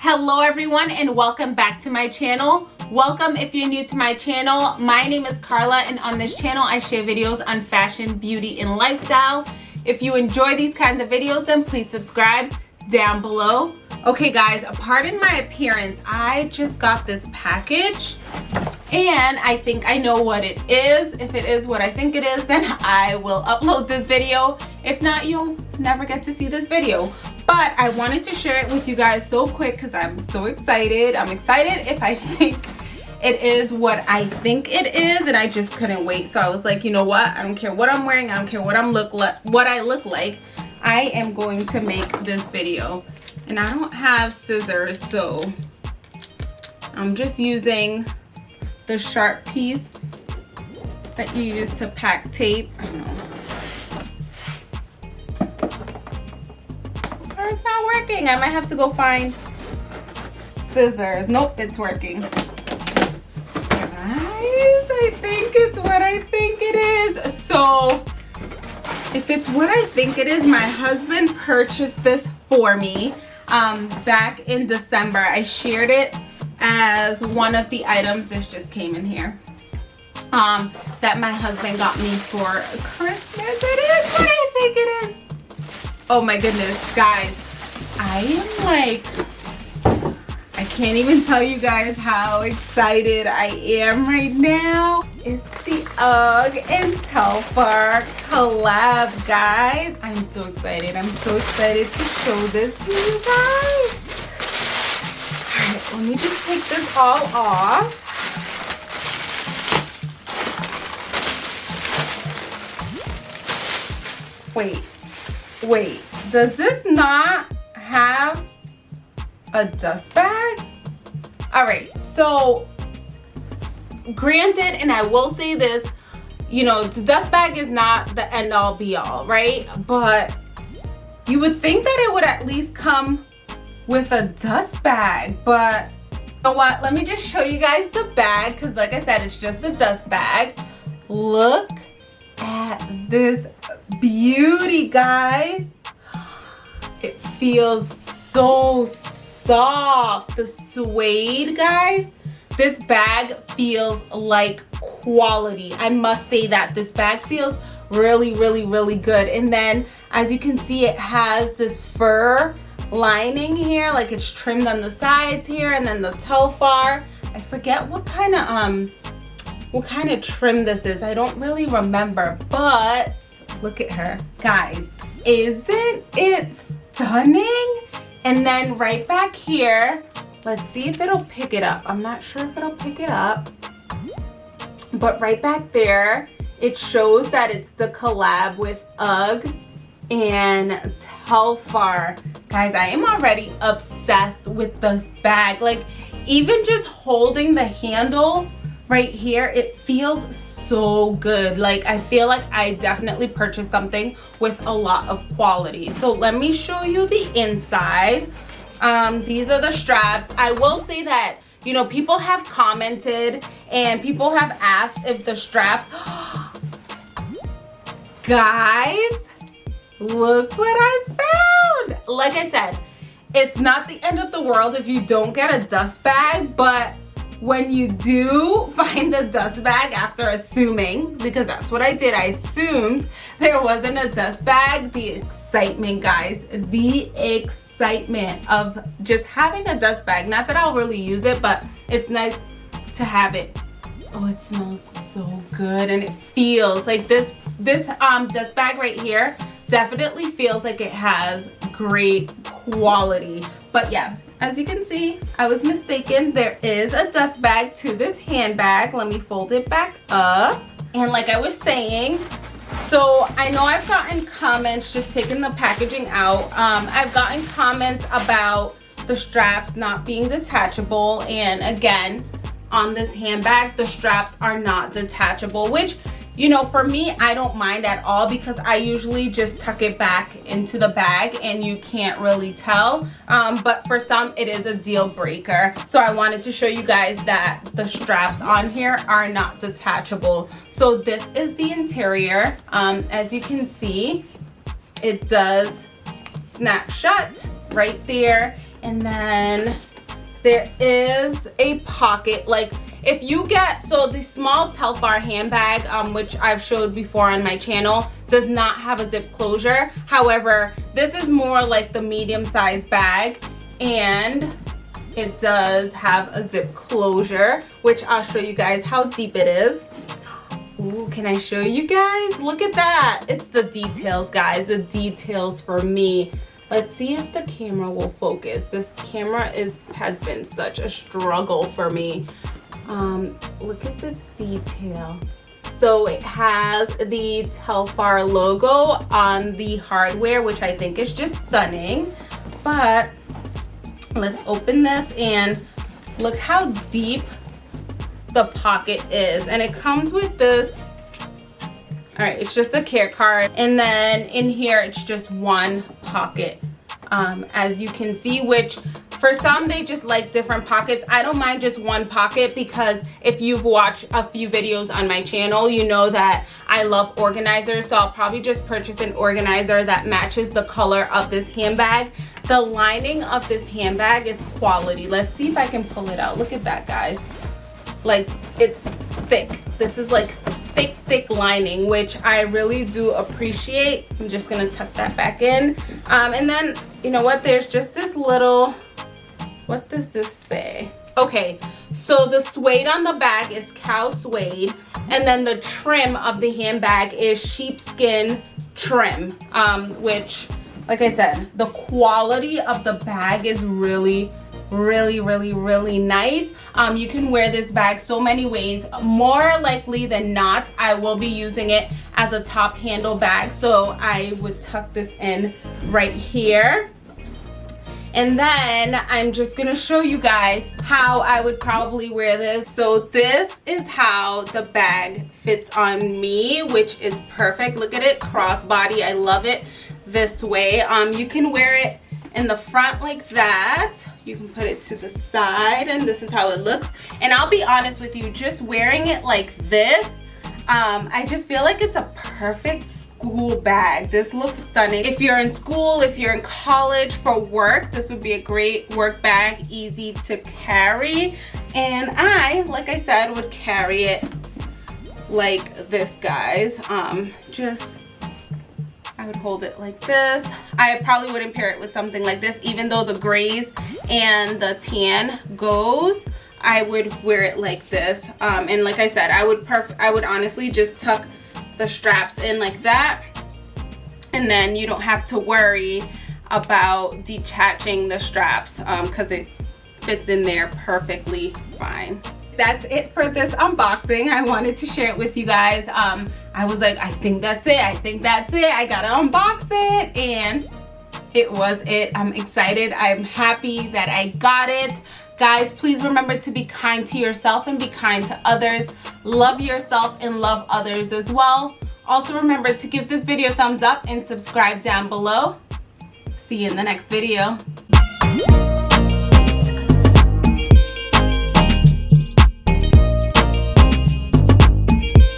Hello everyone and welcome back to my channel. Welcome if you're new to my channel. My name is Carla and on this channel I share videos on fashion, beauty, and lifestyle. If you enjoy these kinds of videos then please subscribe down below. Okay guys, pardon my appearance. I just got this package and I think I know what it is. If it is what I think it is, then I will upload this video. If not, you'll never get to see this video. But I wanted to share it with you guys so quick because I'm so excited. I'm excited if I think it is what I think it is and I just couldn't wait. So I was like, you know what? I don't care what I'm wearing. I don't care what I'm look like what I look like. I am going to make this video. And I don't have scissors, so I'm just using the sharp piece that you use to pack tape. Working. I might have to go find scissors. Nope, it's working. Guys, I think it's what I think it is. So, if it's what I think it is, my husband purchased this for me um, back in December. I shared it as one of the items this just came in here um that my husband got me for christmas it is what i think it is oh my goodness guys i am like i can't even tell you guys how excited i am right now. It's the UGG and Telfar collab guys. I'm so excited. I'm so excited to show this to you guys. All right, let me just take this all off. Wait, wait, does this not have a dust bag? All right, so granted, and I will say this, you know, the dust bag is not the end all be all, right? But you would think that it would at least come with a dust bag but you know what let me just show you guys the bag because like i said it's just a dust bag look at this beauty guys feels so soft. The suede guys this bag feels like quality. I must say that this bag feels really really really good. And then as you can see it has this fur lining here like it's trimmed on the sides here and then the Telfar I forget what kind of um what kind of trim this is. I don't really remember but look at her. Guys isn't it stunning. And then right back here let's see if it'll pick it up. I'm not sure if it'll pick it up. But right back there it shows that it's the collab with UGG and Telfar. Guys i am already obsessed with this bag. Like even just holding the handle right here it feels so good. Like i feel like i definitely purchased something with a lot of quality. So let me show you the inside. Um these are the straps. I will say that you know people have commented and people have asked if the straps guys look what I found. Like I said, it's not the end of the world if you don't get a dust bag, but when you do find the dust bag after assuming, because that's what I did, I assumed there wasn't a dust bag, the excitement, guys, the excitement of just having a dust bag. Not that I'll really use it, but it's nice to have it. Oh, it smells so good and it feels like this, this um, dust bag right here definitely feels like it has great quality but yeah as you can see i was mistaken. There is a dust bag to this handbag. Let me fold it back up. And like i was saying so i know i've gotten comments just taking the packaging out. Um, i've gotten comments about the straps not being detachable. And again on this handbag the straps are not detachable which you know for me i don't mind at all because i usually just tuck it back into the bag and you can't really tell. Um, but for some it is a deal breaker. So i wanted to show you guys that the straps on here are not detachable. So this is the interior. Um, as you can see it does snap shut right there. And then there is a pocket like if you get so the small telfar handbag um, which i've showed before on my channel does not have a zip closure however this is more like the medium sized bag and it does have a zip closure which i'll show you guys how deep it is Ooh, can I show you guys? Look at that. It's the details, guys. The details for me. Let's see if the camera will focus. This camera is has been such a struggle for me. Um, look at the detail. So it has the Telfar logo on the hardware, which I think is just stunning. But let's open this and look how deep the pocket is. And it comes with this all right it's just a care card and then in here it's just one pocket um, as you can see which for some they just like different pockets. I don't mind just one pocket because if you've watched a few videos on my channel you know that i love organizers. So i'll probably just purchase an organizer that matches the color of this handbag. The lining of this handbag is quality. Let's see if i can pull it out. Look at that guys. Like it's thick. This is like thick thick lining which i really do appreciate. I'm just gonna tuck that back in. Um, and then you know what? There's just this little what does this say? Okay so the suede on the back is cow suede and then the trim of the handbag is sheepskin trim um, which like i said the quality of the bag is really really really really nice. Um, you can wear this bag so many ways more likely than not i will be using it as a top handle bag so i would tuck this in right here and then i'm just gonna show you guys how i would probably wear this. So this is how the bag fits on me which is perfect. Look at it crossbody. I love it this way. Um you can wear it in the front like that. You can put it to the side and this is how it looks. And i'll be honest with you just wearing it like this um, i just feel like it's a perfect school bag this looks stunning if you're in school if you're in college for work this would be a great work bag easy to carry and i like i said would carry it like this guys um just I would hold it like this. I probably wouldn't pair it with something like this, even though the grays and the tan goes. I would wear it like this. Um, and like I said, I would perf I would honestly just tuck the straps in like that. And then you don't have to worry about detaching the straps because um, it fits in there perfectly fine. That's it for this unboxing. I wanted to share it with you guys. Um i was like i think that's it. I think that's it. I gotta unbox it. And it was it. I'm excited. I'm happy that i got it guys please remember to be kind to yourself and be kind to others. Love yourself and love others as well. Also remember to give this video a thumbs up and subscribe down below. See you in the next video